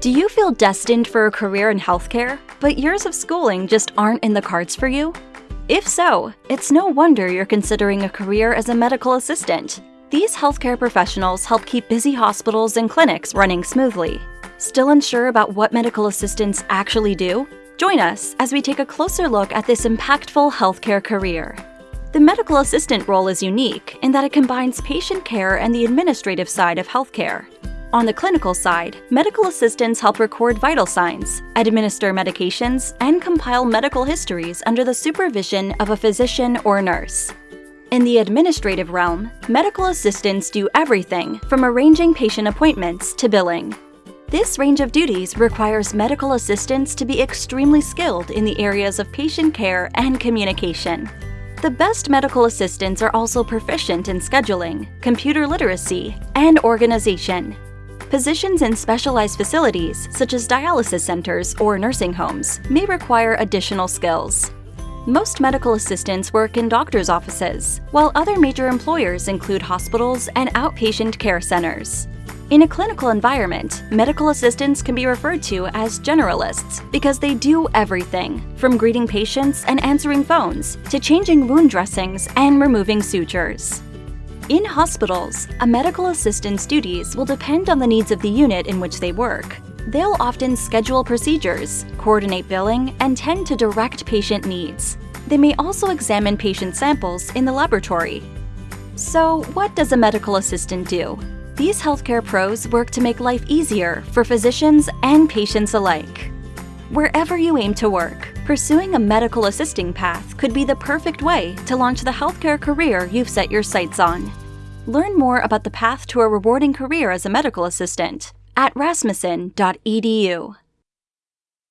Do you feel destined for a career in healthcare, but years of schooling just aren't in the cards for you? If so, it's no wonder you're considering a career as a medical assistant. These healthcare professionals help keep busy hospitals and clinics running smoothly. Still unsure about what medical assistants actually do? Join us as we take a closer look at this impactful healthcare career. The medical assistant role is unique in that it combines patient care and the administrative side of healthcare. On the clinical side, medical assistants help record vital signs, administer medications, and compile medical histories under the supervision of a physician or nurse. In the administrative realm, medical assistants do everything from arranging patient appointments to billing. This range of duties requires medical assistants to be extremely skilled in the areas of patient care and communication. The best medical assistants are also proficient in scheduling, computer literacy, and organization. Positions in specialized facilities, such as dialysis centers or nursing homes, may require additional skills. Most medical assistants work in doctor's offices, while other major employers include hospitals and outpatient care centers. In a clinical environment, medical assistants can be referred to as generalists because they do everything, from greeting patients and answering phones to changing wound dressings and removing sutures. In hospitals, a medical assistant's duties will depend on the needs of the unit in which they work. They'll often schedule procedures, coordinate billing, and tend to direct patient needs. They may also examine patient samples in the laboratory. So, what does a medical assistant do? These healthcare pros work to make life easier for physicians and patients alike. Wherever you aim to work, pursuing a medical assisting path could be the perfect way to launch the healthcare career you've set your sights on. Learn more about the path to a rewarding career as a medical assistant at rasmussen.edu.